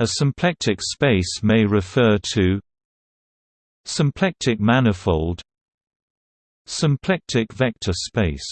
A symplectic space may refer to symplectic manifold symplectic vector space.